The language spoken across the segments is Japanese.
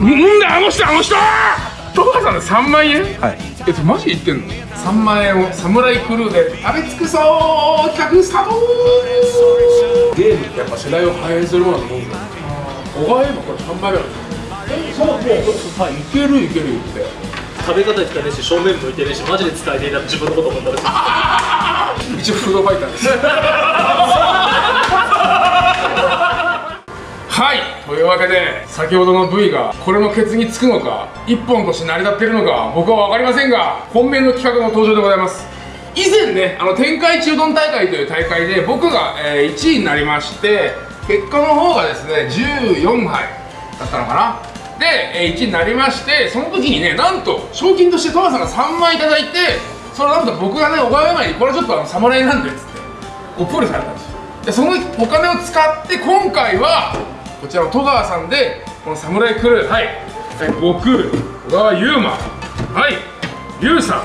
うんだあの人あの人！戸川さんで3万円？はい。えっとマジ言ってんの？3万円をサムライクルーで食べ尽くそう！企画スタート！ゲームってやっぱ世代を反映するものだと思うんだ。よ小川今これ3倍ぐら。いそうもうはいいけるいける言って。食べ方言ったねし正面向いてねしマジで使えていた自分のこと思ったら。一応フードファイターです。はいというわけで先ほどの V がこれのケツにつくのか一本として成り立ってるのか僕は分かりませんが本命の企画の登場でございます。以前ねあの天下一うどん大会という大会で僕が、えー1位になりまして結果の方がですね14杯だったのかな。で、1位になりましてその時にねなんと賞金として戸川さんが3万いただいてそれなんと僕がね小川山にこれちょっとあの侍なんでっつってこうプールされたんですよ。でそのお金を使って今回はこちらの戸川さんでこの侍クルー。はい、はい、僕小川優馬。はい。優さ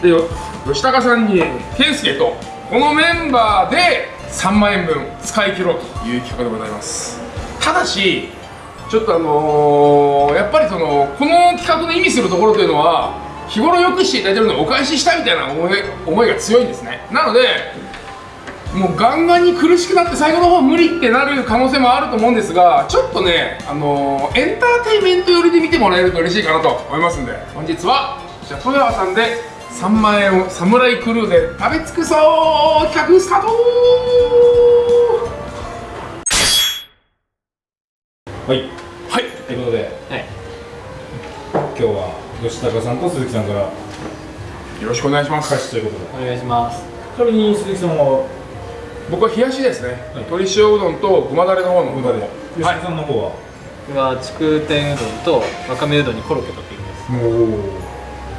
ん。でよ吉高さんに健介とこのメンバーで3万円分使い切ろうという企画でございます。ただしちょっとあのーやっぱりそのこの企画の意味するところというのは日頃よくしていただいてるのをお返ししたいみたいな思い思いが強いんですね。なのでもうガンガンに苦しくなって最後の方無理ってなる可能性もあると思うんですがちょっとね、あのーエンターテインメント寄りで見てもらえると嬉しいかなと思いますんで本日はじゃあ戸川さんで3万円をサムライクルーで食べ尽くそう企画スタート!はい。はい。ということではい。今日は吉高さんと鈴木さんからよろしくお願いします。開始ということで。お願いします。ちなみに鈴木さんは僕は冷やしですね、はい。鶏塩うどんとごまだれの方のうどんを。吉はい。高さんの方は、僕は筑天うどんとわかめうどんにコロッケトッピングです。もう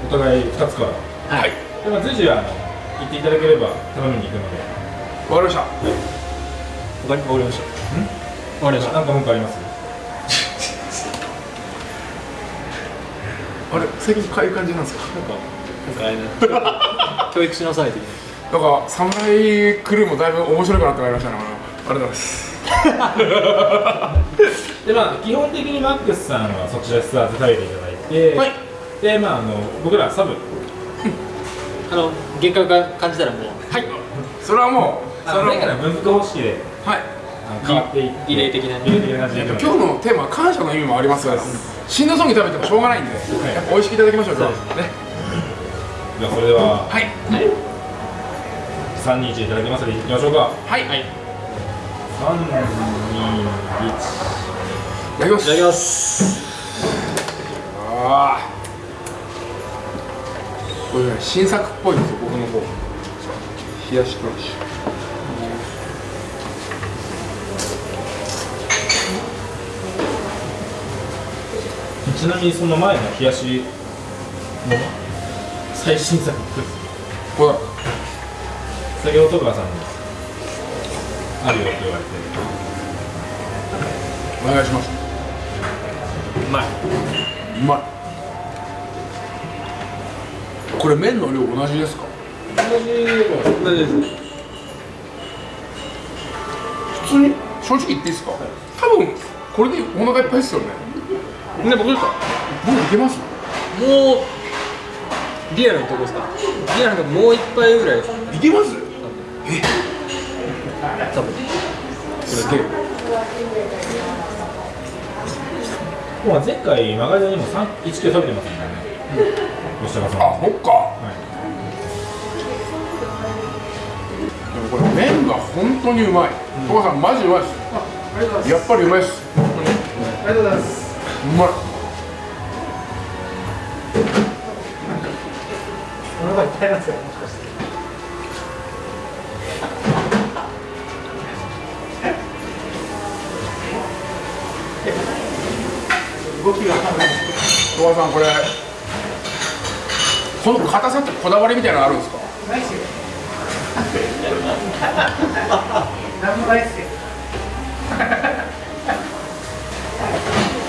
お互い2つから。はい。でまあ随時あの言っていただければ頼みに行くので。わかりました。わかりわかりました？わかりました。なんか文句あります？あれ最近こういう感じなんですか？なんかなんかあれね。教育しなさい的ななんか侍クルーもだいぶ面白くなってまいりましたねありがとうございます。でまあ基本的にマックスさんはそちらでスタート食べていただいて、はい。でまああの僕らサブ。あの限界が感じたらもう。はい。それはもうそのあの前から分布方式ではい。あの変わっていってリレー的なリレー的な感じ今日のテーマは感謝の意味もありますから死ぬそうに食べてもしょうがないんで、やっぱ美味しくいただきましょう今日は。ねじゃあそれでははい。はい3人1いただきますのでいきましょうか。はい、はい。い3 2 1ただきますただきます。ああこれね新作っぽいんですよ僕の方。冷やしクラッシちなみにその前の冷やしの最新作ュこれだ先ほど戸川さんにあるよって言われてお願いします。うまい。うまい。これ麺の量同じですか？同じです。普通に？正直言っていいですか？多分これでお腹いっぱいですよね。ね僕ですか？僕いけます？もうリアルなとこですか？リアルなとこもう一杯ぐらいいけます？多分すげえもう前回マガジンにも3 1キロ食べてますもんね吉高さんあそっか。はいでもこれ麺が本当にうまい。戸川さんマジうまいです。やっぱりうまいです。本当にありがとうございます。うまい。お腹いっぱいなんです。よ、動きがわかんない。戸川さんこれこの硬さってこだわりみたいなのあるんですか？ないっすよ。なんもないっすよ。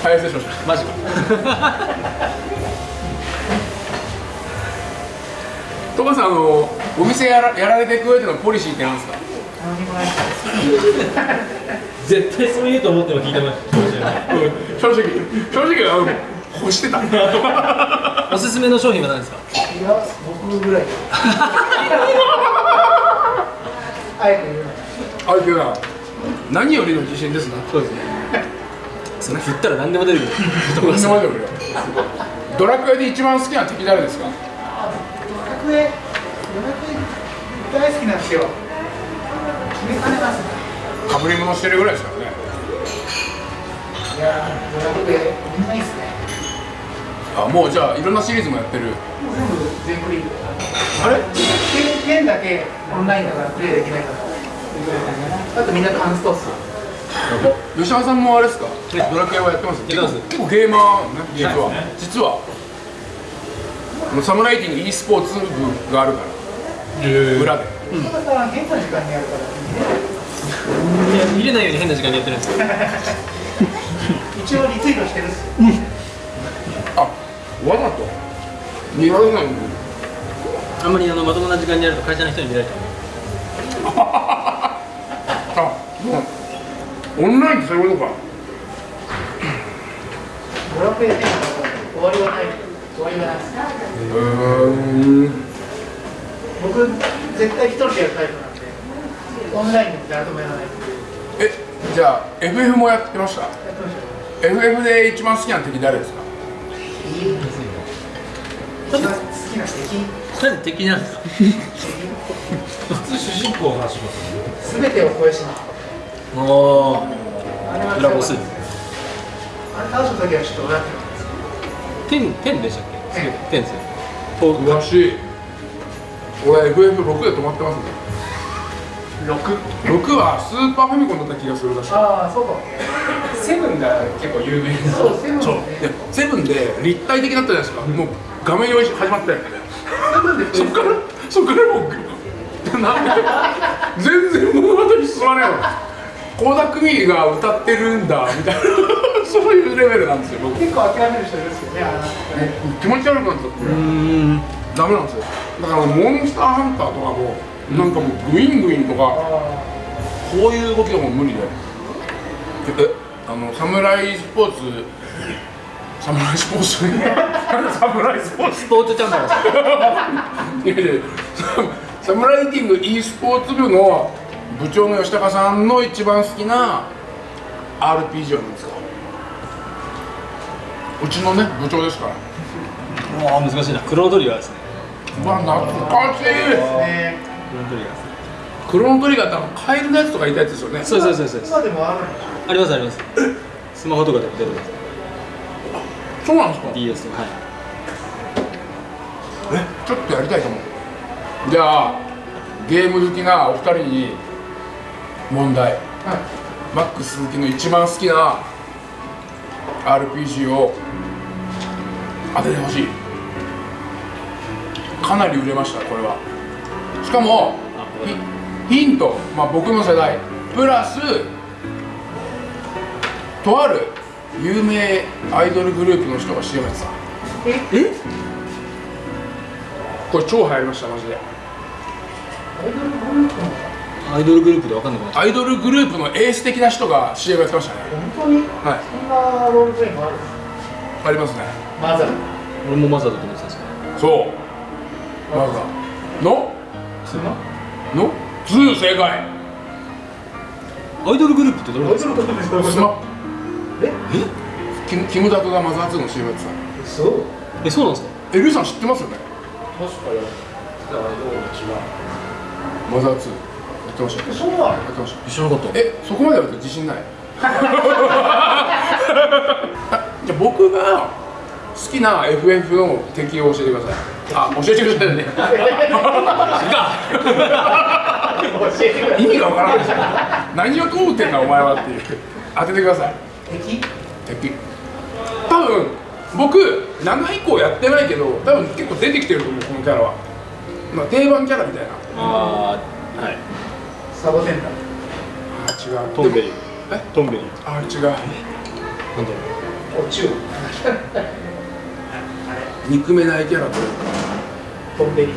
はい失礼しましたマジか戸川さんあのお店やらやられていく上でのポリシーってなんですか？何もないっす。絶対そう言うと思っても聞い。てました正直。正直あの欲してたおすすめの商品は何ですかいや僕ぐらいあえて言うのあれけどな何よりの自信ですなそうですねそれ振ったら何でも出るとんでもないよドラクエで一番好きな敵誰ですかドラクエドラクエ大好きなんですよ決めかねますねかぶり物してるぐらいですからね。いやードラクエみんないいっすね。あもうじゃあいろんなシリーズもやってる。もう全部全クリあれ？剣剣だけオンラインだからプレイできないから。あとみんなカンストっ。す吉田さんもあれですか？ドラクエはやってます？やってます。結構結構ゲーマーね実は、実は。もうサムライティング e スポーツ部があるから。裏で。だから。変ないように変な時間にやってるんです。よ一応リツイートしてるっすあわざと。見られないのあん。まりあのまともな時間にやると会社の人に見られちゃあもうオンラインってそういうことかドラクエで終わりはない終わりがない僕絶対一人でやるタイプなん。でオンラインで誰ともやらないえじゃあ FF もやってました？FF で一番好きな敵誰ですか？一番好きな敵うなんで敵なんですか？普通主人公の話しますよね。すべてを超えしなおおあれは裏ボスあれ倒した時はちょっと笑って天天でしたっけ？天天ですよと詳しい俺 FF6 で止まってますね6 6はスーパーファミコンだった気がするらしいああそうかもセブンが結構有名な。そうセブン。そう。ででセブンで立体的だったじゃないですか、もう画面用意始まって。セブンでそっからそっからもう なんで？全然物語進まないの倖田來未が歌ってるんだみたいな。そういうレベルなんですよ僕。結構諦める人いるんですよねあの。ね気持ち悪くなっちゃって。うーん。ダメなんですよ。だからモンスターハンターとかもなんかもうグイングインとかあこういう動きがもう無理でえあのサムライスポーツサムライスポーツ？サムライスポーツ？スポーツチャンピオンですかいやいやササムライティング e スポーツ部の部長の吉高さんの一番好きな RPG は何ですか？うちのね部長ですから。うわー難しいな。クロノトリガーですね。うわ懐かしい。あね。クロノトリガーですクロノトリガーってカエルのやつとかいたやつですよね。そうそうそうです今でもあるありますあります。スマホとかでも出るんです。そうなんですか？DS とかはい。えちょっとやりたいかもじゃあゲーム好きなお二人に問題。ょはい。マックス鈴木の一番好きな RPG を当ててほしい。かなり売れましたこれはしかもヒヒント、まあ、僕の世代プラスとある有名アイドルグループの人が CM やってた。え？これ超流行りましたマジで。アイドルグループのアイドルグループで分かんなくなっアイドルグループのエース的な人が CM やってましたね。本当に？はい。そんなロールプレイもあるありますね。マザー。う俺もマザーだと思ってたんですよそう。まずはの？その？の2正解。アイドルグループってどれ？アイドルグループどういうスマこップキムキムタクがマザー2の CM やってた。とそうえそうなんですか？えルイさん知ってますよね？確かに。マザー2やってましたよ。そうなのやってました。知らなかったえそこまでやると自信ない？あじゃあ僕が好きな FF の敵を教えてくださいあ教えてくださいね。教えてくれ 意味がわからない何を通ってんだお前はっていう。当ててください。敵？敵。多分僕7以降やってないけど多分結構出てきてると思うこのキャラは、まあ、定番キャラみたいな。ああはい。サボテンだ。あ違う。トンベリ。え？トンベリ。あ違う。なんだろお中憎めないキャラとトンベリ。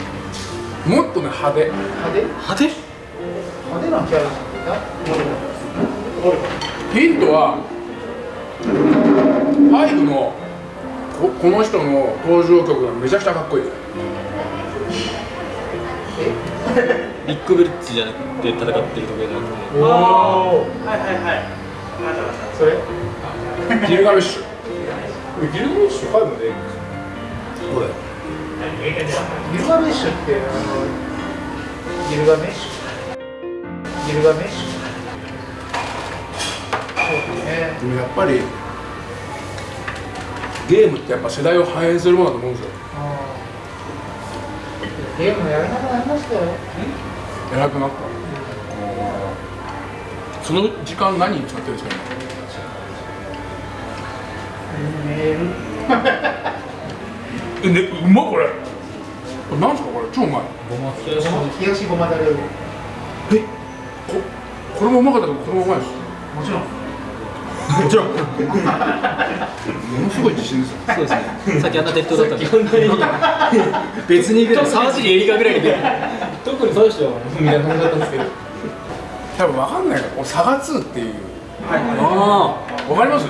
もっとね派手。派手？う派手？派手なキャラじゃんヒントはファイブのここの人の登場曲がめちゃくちゃかっこいい。ビッグブリッジじゃなくて戦ってる時計じゃなくて。おおはいはいはい。それ？ギルガメッシュ。ギルメッシュ？5でこれギルガメッシュってあのギルガメッシュギルガメッシュそうねでもやっぱりゲームってやっぱ世代を反映するものだと思うんですよ。ゲームやらなくなりましたよ。偉くなった。その時間何に使ってるんですか？メール。今えねうまっこれ。これなんですかこれ。超うまい。ごま冷やし冷やしごまだれえここれもうまかったけどこれもうまいです。ちろん。もちろん。ものすごい自信ですよ。そうですね。さっきあんな適当だったんで。別に沢尻エリカぐらいに出る特に最初はみたいな感じだったんですけど。多分わかんないからこれサガ2っていう。あわかります？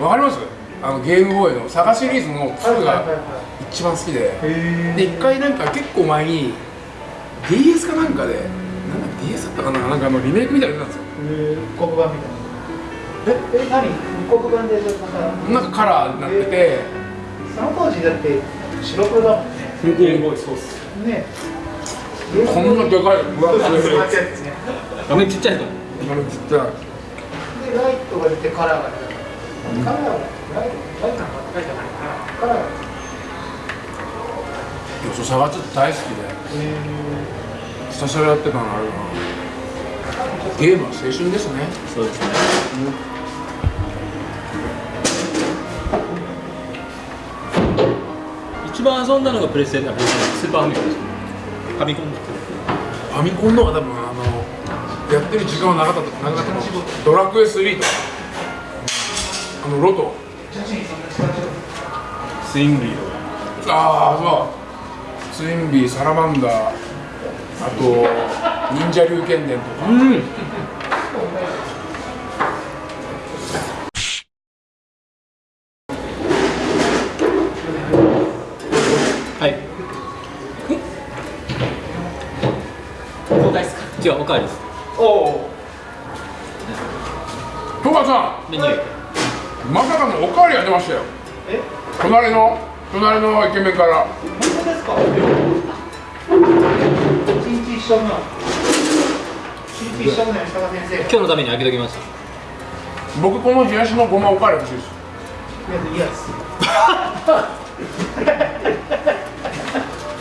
わかります？あのゲームボーイのサガシリーズの2が一番好きで。へで一回なんか結構前に DS かなんかでなんだ DS だったかな？なんかあのリメイクみたいなの出たんですよ。黒板みたいな。ええ何？黒板でまた。なんかカラーになってて。その当時だって白黒だもんね。ゲームボーイそうっす。ね。こんなでかい分厚い。画面ちっちゃいとあれちっちゃい。でライトが出てカラーが出た。カラーがライトライトなんか書いてないカラーがいやそうサガ2って大好きで。えひたすらやってたのあるな。ゲームは青春ですね。そうですね。一番遊んだのがプレステあプレスーパーファミコンですファミコンファミコンの方が多分あのやってる時間は長かった。長かったと思うドラクエ3とか。あのロトスインビー。とかああそう。ツインビーサラマンダー。あと忍者龍剣伝とか。うん。はい。交代っすか？違うおかわりです。おお戸川さメニュー。んまさかのおかわりが出ましたよ。え？隣の隣のイケメンから。本当ですか？一日一緒の一日一緒の吉高先生今日のために開けときました。僕この冷やしのごまおかわり欲しいです。いやです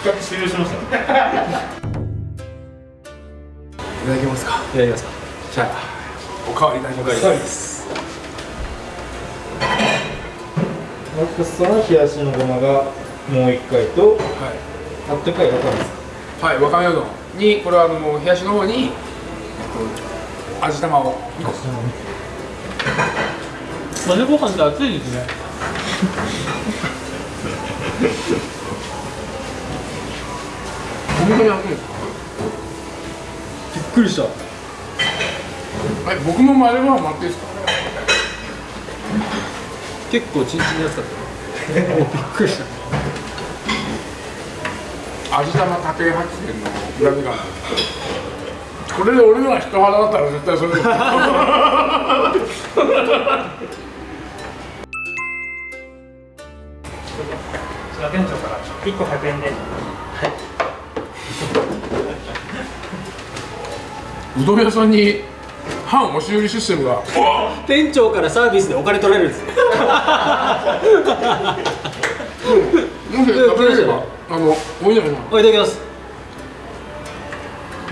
企画終了しました。いただきますか。いただきますか。じゃあおかわりいただきますですマックスは冷やしのごまがもう一回とはい。あったかいわかめですか？はい、わかめうどんに、これはあの冷やしの方に、えっと、味玉を。2個。混ぜご飯って熱いですね。本当に熱いですか？びっくりした。え、僕も混ぜご飯待っていいですか？結構チンチンに熱かったびっくりした。味玉家庭発電のがこれで俺のが人肌だったら絶対それ。で店長から一個100円で。うどん屋さんに半押し売りシステムが。店長からサービスでお金取られるんですよ。もし食べれればあのおいでな。おいただきます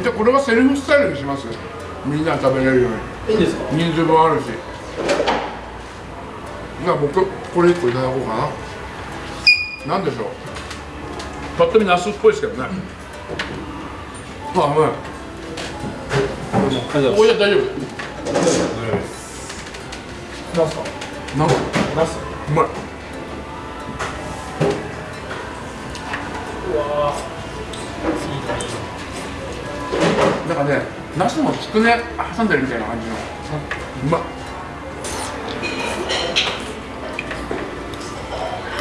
じゃあこれはセルフスタイルにします。みんな食べれるよういいんですか？に人数分あるし。じゃあ僕これ1個いただこうかな。なんでしょう？ぱっと見ナスっぽいですけどね。あうまいありがとうございこれじゃ大丈夫。なんすか。なんかナス。うまい。なんかねナスもつくね挟んでるみたいな感じの。うまっ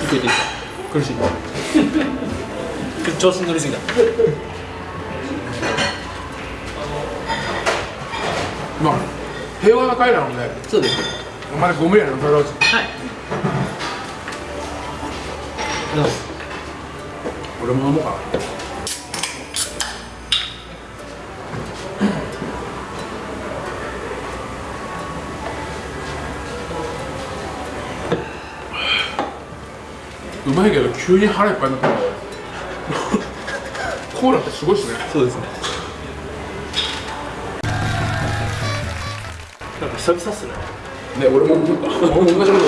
いくいていい苦しい。調子に乗りすぎたまあ平和な会なのでそうです。お前ご無理やなそれははい。俺も飲もうかな。うまいけど急に腹いっぱいになった。ねコーラってすごいっすね。そうですね久々っすね。ね俺も思った俺も同じこと思っ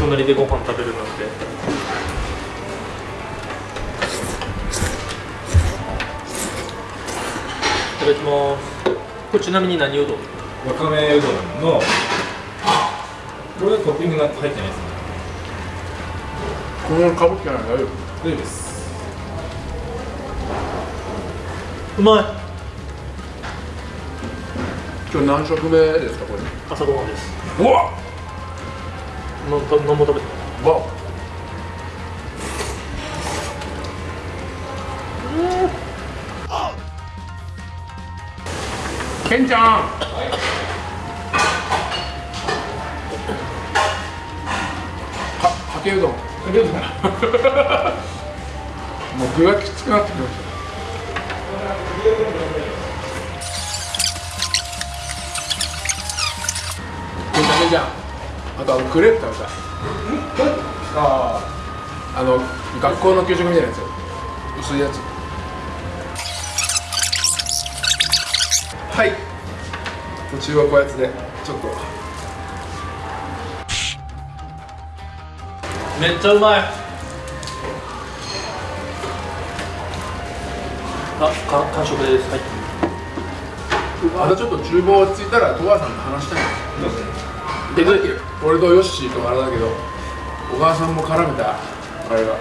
隣でご飯食べるなんて。いただきます。これちなみに何うどん？わかめうどんのこれはトッピングが入ってないですね。たこのかぶってない大丈夫？大丈夫です。うまい今日何食目ですかこれ？朝ごはんです。うわなんた何も食べてない。わケンちゃん！かかけうどん。かけうどん もう具がきクレープ食べたいあああの学校の給食みたいなやつ。薄いやつ。はい。途中はこうやつでちょっと。めっちゃうまい。あ、か完食です。はい。またちょっと厨房落ち着いたら戸川さんと話したい。で俺とヨッシーとあれだけど小川さんも絡めた。あれが。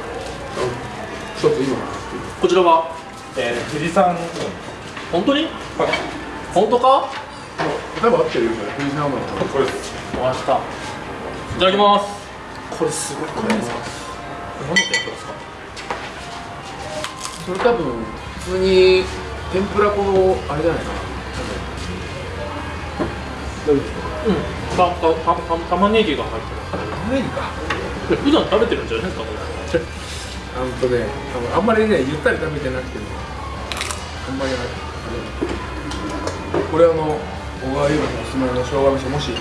ちょっといいのかなっていう。こちらは？えー、富士山本当に？本当か？多分合ってるよそれ。藤沢のこれです。お会いしたいただきます。これすごいこれですか？何の天ぷらですか？それ多分普通に天ぷら粉のあれじゃないかな。多分。うんたたたた玉ねぎが入ってます玉ねぎか。普段食べてるんじゃないですかこれ。あんとねあんまりねゆったり食べてなくてねあんまりないこれあの小川優馬のおすすめの生姜飯もし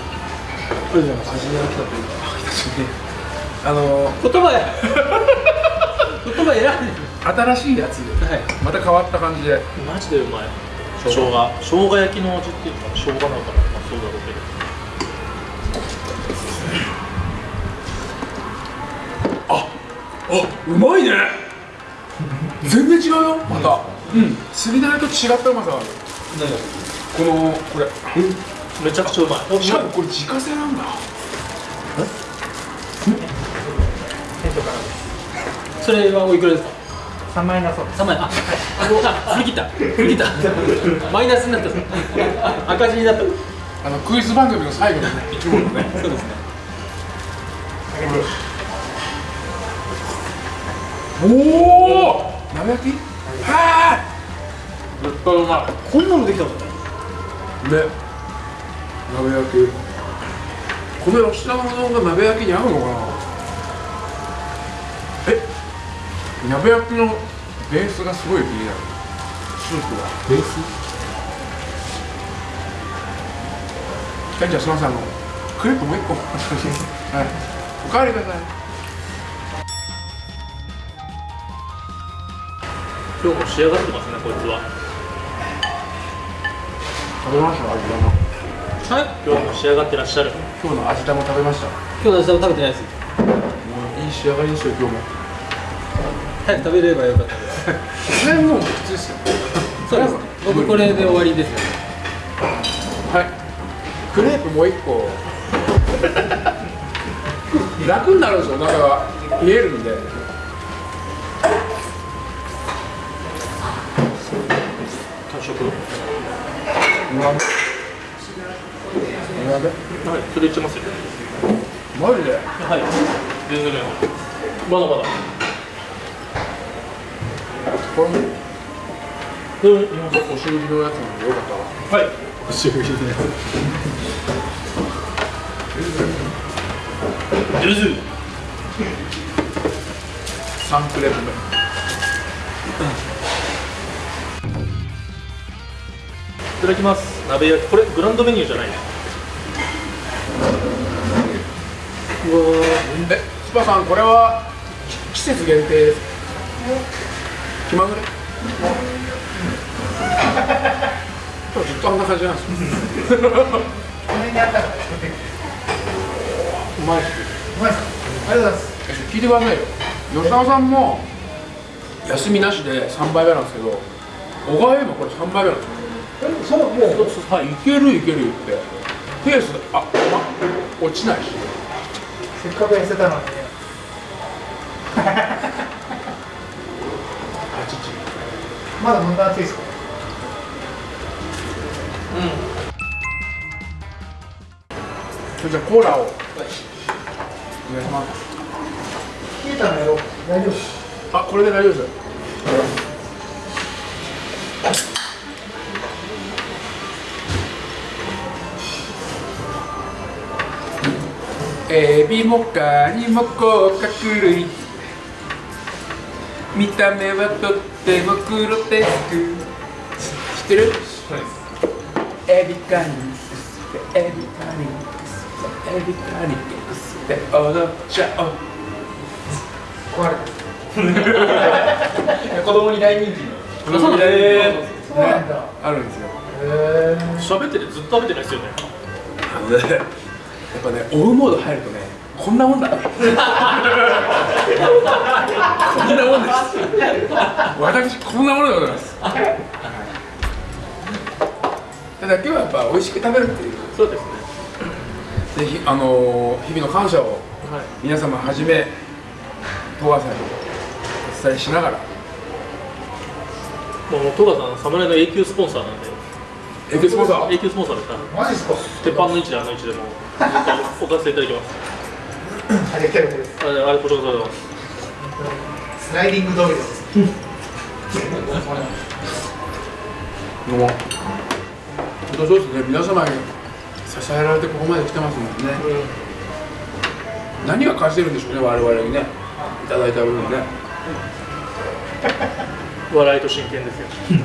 プレゼント味が来たというか来たしねあの言葉や。言葉選んで新しいやつ。ではい。また変わった感じで。マジでうまい。生姜。生姜焼きの味っていうのは生姜なのかな。まあそうだろうけどうまいね。全然違うよ。また。うん。釣り台と違ったうまさがある。このこれ。めちゃくちゃうまい。しかもこれ自家製なんだ。それはおいくらですか？3万円だそう。です3万円ああ振り切った。振り切った。マイナスになった。赤字になった。あのクイズ番組の最後のね。生き物ねそうですねおお鍋焼き。はあ絶対うまこんなのできたのいね鍋焼きこの吉田のうどんが鍋焼きに合うのかなえ鍋焼きのベースがすごい気になる。スープがベースじゃあじゃあすみません。あのクレープもう一個。はい。おかわりください今日も仕上がってますねこいつは。食べました味玉。はい。今日も仕上がってらっしゃる。今日の味玉食べました。今日の味食べてないです。いい仕上がりですよ今日も。早く食べればよかったです。それもう普通ですよ。そうです僕これで終わりですねはい。クレープもう一個。楽になるんですよ中が。冷えるんで完食うま鍋はいそれいっちゃいますよ。マジで？はい。全然。まだまだ。これうん。お汁のやつなんでよかったらはい。おしぶりでゆず3プレート目ただきます。鍋焼き。これグランドメニューじゃないね。うわえスパさんこれは季節限定です。か気まぐれ。今日ずっとあんな感じなんですよ。この辺にあったから。うまいっす。うまいっありがとうございます聞いてくださいよ。吉田さんも休みなしで3杯目なんですけど小川もこれ3杯目なんですよそうもうはいいけるいける言って。ペースあ、ま、落ちないし。せっかく痩せたのにね。あちちまだ問題熱いですか？それじゃあコーラを。お願いします。冷えたのやろう大丈夫。あこれで大丈夫ですエビもカニも甲殻類。見た目はとってもグロテスク。知ってる？エビカニエビカニエビカニで踊っちゃお。う壊れた。子供に大人気あるんですよ。喋っててずっと食べてないですよね。や っぱね追うモード入るとねこんなもんだこんなもんです。私こんなものでございます。ただ今日はやっぱ美味しく食べるっていう。そうですね。ぜひあのー日々の感謝をはい皆様はじめ東川さんにお伝えしながら。もう戸川さん侍の永久スポンサーなんで。エクスポンサー？永久スポンサーです。からマジっすか？鉄板の位置であの位置でも置かせていただきます。あれ来てるです。あれあれこちらこそスライディングドミノです。どうも本当そうですね。皆様に支えられてここまで来てますもんね、何が貸してるんでしょうね我々にね。いただいた分ね。笑いと真剣ですよ。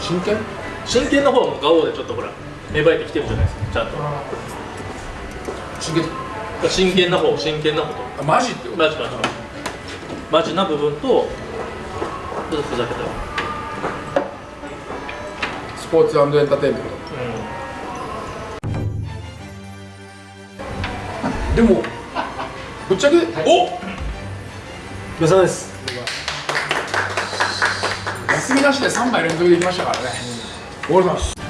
真剣？真剣の方はもうガオでちょっとほら芽生えてきてるじゃないですかちゃんと。真剣。真剣な方真剣な方と。あマジってこと？マジマジ。マジマジな部分とちょっとふざけた。スポーツエンターテインメント。でもぶっちゃけ？お！ごちそうさまです。休みなしで3枚連続できましたからね。おはようございます。ありが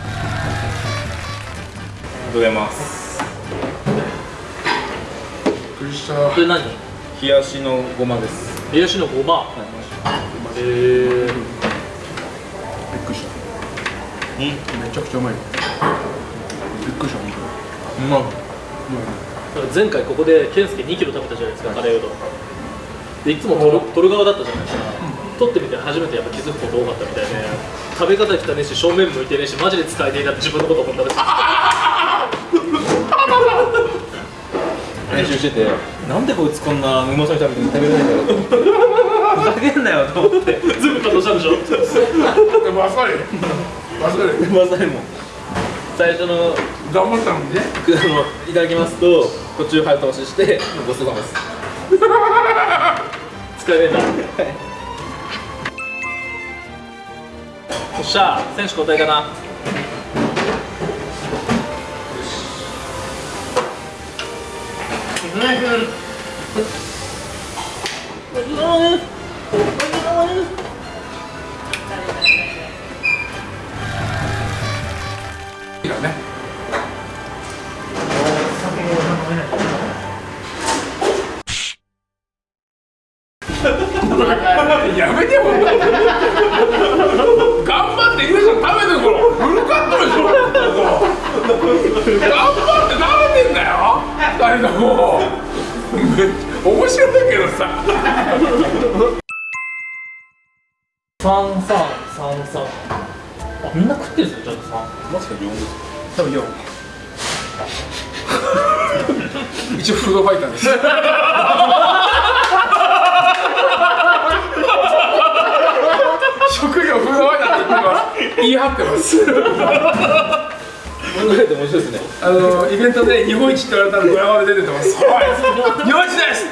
とうございます。びっくりしたこれ何？冷やしのごまです。冷やしのごま。えー、びっくりした。めちゃくちゃうまい。びっくりした本うまい前回ここで健介2キロ食べたじゃないですかカレーうどん。でいつも取る取る側だったじゃないですか、取ってみて初めてやっぱ気づくこと多かったみたいで食べ方汚ねえし正面向いてねえしマジで使えねえなって自分のこと思ったんです練習しててなんでこいつこんなうまそうに食べて食べれないんだろうふざけんなよと思って。全部カットしたんでしょ？当でもあっさりあっさりまさにも最初の。頑張ったのにねあのいただきますと途中早通ししてごちそうさまです。使えねえんだよっしゃ選手交代かなやめてよ頑張ってゆうさん食べてるからフルカットでしょ。ここ張って食べてんだよ？二人とも。めっちゃ面白いけどさ。三三三三。あみんな食ってるんですよちゃんと。三。もしかして4です。多分4 一応フードファイターです。職業フードファイターって言ってます。言い張ってます考えて面白いですね。あのイベントで日本一って言われたらドヤ顔で出てます。は い日本一です。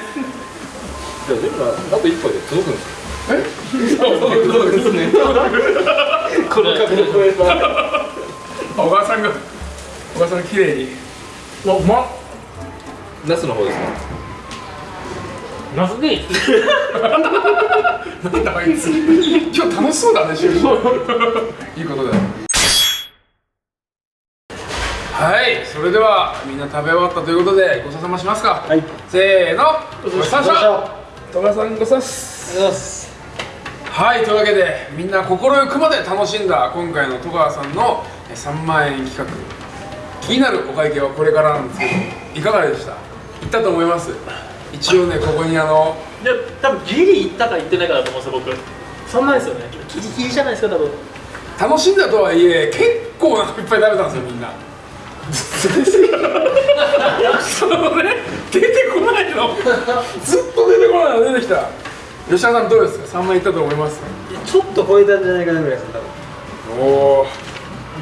じゃあ全部あと1杯で届くんですか？え？そうですね。この角度超えた。小川さんが小川さんが綺麗に。うわうまっ。ナスの方ですか？ナスでいい。なんだあいつ。今日楽しそうだね収録。いいことだよはいそれではみんな食べ終わったということでごちそうさましますか。はい。せーの。ごちそうさまさんごちそうさま。ですりがとうございます。はいというわけでみんな心ゆくまで楽しんだ今回の戸川さんのえ3万円企画。気になるお会計はこれからなんですけどいかがでした？いったと思います？一応ねここにあのいや多分ギリいったかいってないかだと思うんですよ僕。そんなですよね。ギリギリじゃないですか多分。楽しんだとはいえ結構いっぱい食べたんですよみんな そのね出てこないの。ずっと出てこないの出てきた。吉田さんどうですか？3万いったと思います？ちょっと超えたんじゃないかなぐらいです多分。おお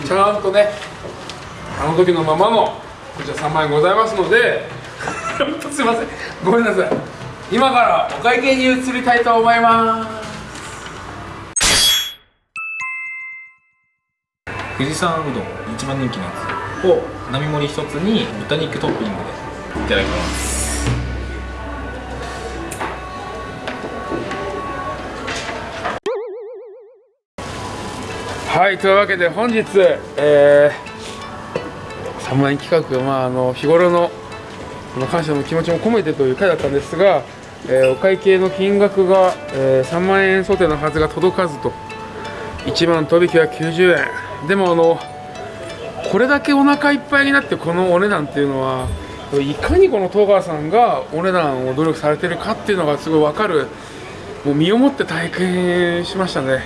ちゃんとねあの時のままのこちら3万円ございますので。すいません。ごめんなさい。今からお会計に移りたいと思います。富士山うどん一番人気のやつを並盛り一つに豚肉トッピングでいただきます。はいというわけで本日、えー、3万円企画、まあ、あの日頃のの感謝の気持ちも込めてという回だったんですが、えーお会計の金額が、えー3万円想定のはずが届かずと。1万飛び990円。でもあのこれだけお腹いっぱいになってこのお値段っていうのはいかにこの戸川さんがお値段を努力されてるかっていうのがすごい分かるもう身をもって体験しましたね。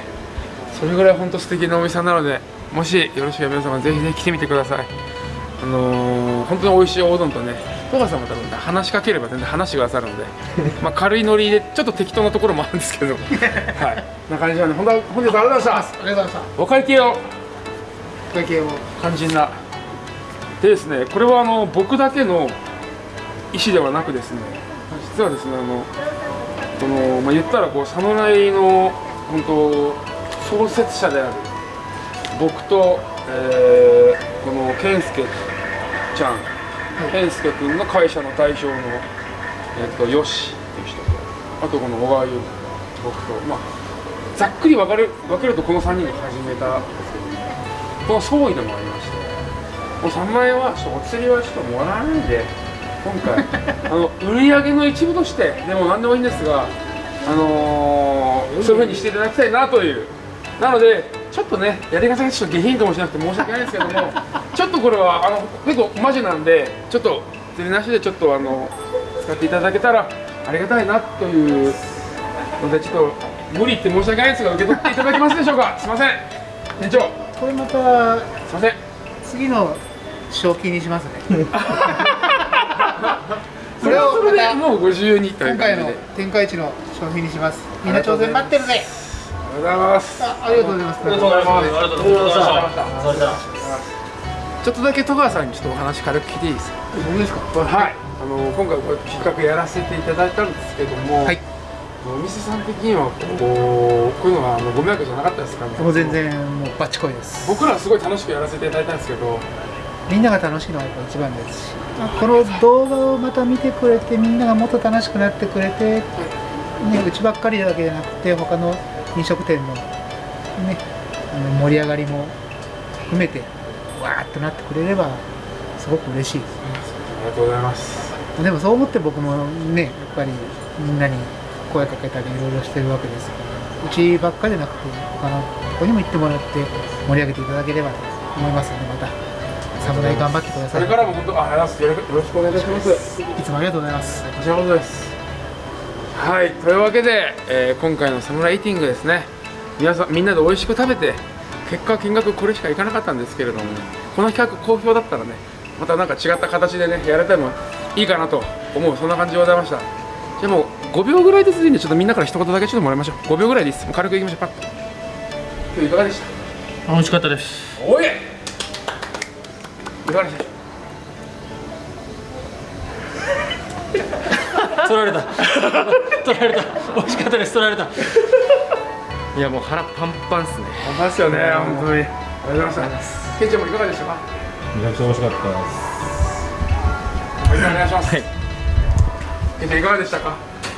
それぐらい本当素敵なお店なのでもしよろしければ皆様ぜひぜひ来てみてください。あのー本当に美味しいおうどんとね戸川さんも多分ね話しかければ全然話してくださるので まあ軽いノリでちょっと適当なところもあるんですけど。はい。な感じなんで本当は本日はありがとうございました。ありがとうございました。お会計を。お会計を肝心な。でですねこれはあの僕だけの意思ではなくですね実はですねあのこの、まあ、言ったらこう侍の本当創設者である僕と、えーこの健介ちゃん健介君の会社の代表の、えっとよしっていう人とあとこの小川優僕とまあざっくり分かる分けるとこの3人が始めたんですけどこの総意でもありましてもう3万円はちょっとお釣りはちょっともらわないで今回。あの売り上げの一部としてでも何でもいいんですがあのーそういうふうにしていただきたいなという。なのでちょっとねやり方がちょっと下品かもしれなくて申し訳ないんですけども ちょっとこれはあの結構マジなんでちょっと釣りなしでちょっとあの使っていただけたらありがたいなというのでちょっと無理って申し訳ないですが受け取っていただけますでしょうか？すいません。店長。これまたすいません。次の賞金にしますね。これをそれでまたもうご自由に今回の天下一の商品にします。みんな挑戦待ってるぜ。ありがとうございます。あありがとうございます。ありがとうございます。ありがとうございましたそれではちょっとだけ戸川さんにちょっとお話軽く聞いていいですか？僕ですか？はい。あの今回こうやって企画やらせていただいたんですけども、はい。お店さん的にはこうこういうのはあのご迷惑じゃなかったですか？ねもう全然もうバッチコイです。僕らはすごい楽しくやらせていただいたんですけどみんなが楽しいのが一番ですしこの動画をまた見てくれてみんながもっと楽しくなってくれて、ね、うちばっかりだけじゃなくて他の飲食店の,、ね、あの盛り上がりも含めてわーっとなってくれればすごく嬉しいですありがとうございます。でもそう思って僕もねやっぱりみんなに声かけたりいろいろしてるわけですからうちばっかりじゃなくて他のとこにも行ってもらって盛り上げていただければと思いますのでまた侍頑張ってください。これからも本当あありがとうございますよろしくお願いします。いつもありがとうございます。こちらこそです。はいというわけで、えー今回のサムライイーティングですね。皆さんみんなで美味しく食べて結果金額これしかいかなかったんですけれどもね。この企画好評だったらねまたなんか違った形でねやれてもいいかなと思うそんな感じでございました。じゃあもう5秒ぐらいで続いてちょっとみんなから一言だけちょっともらいましょう。5秒ぐらいでいいです。軽くいきましょう。パッと。今日いかがでした美味しかったです。おい 取られた。取られた。美味しかったです。取られた。いやもう腹パンパンっすね。本当ですよね。本当に。ありがとうございましたケンちゃんもいかがでした？かめちゃくちゃ美味しかったです。お願い。しますケンちゃんいかがでしたか？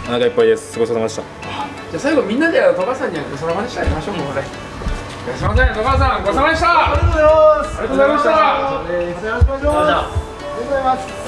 お腹いっぱいです。ごちそうさまでした。じゃあ最後みんなで戸川さんにごちそうさまでしたやりましょうここでいらっしゃいませ戸川さんごちそうさまでした。ありがとうございます。ありがとうございました。よろしくお願いしますありがとうございます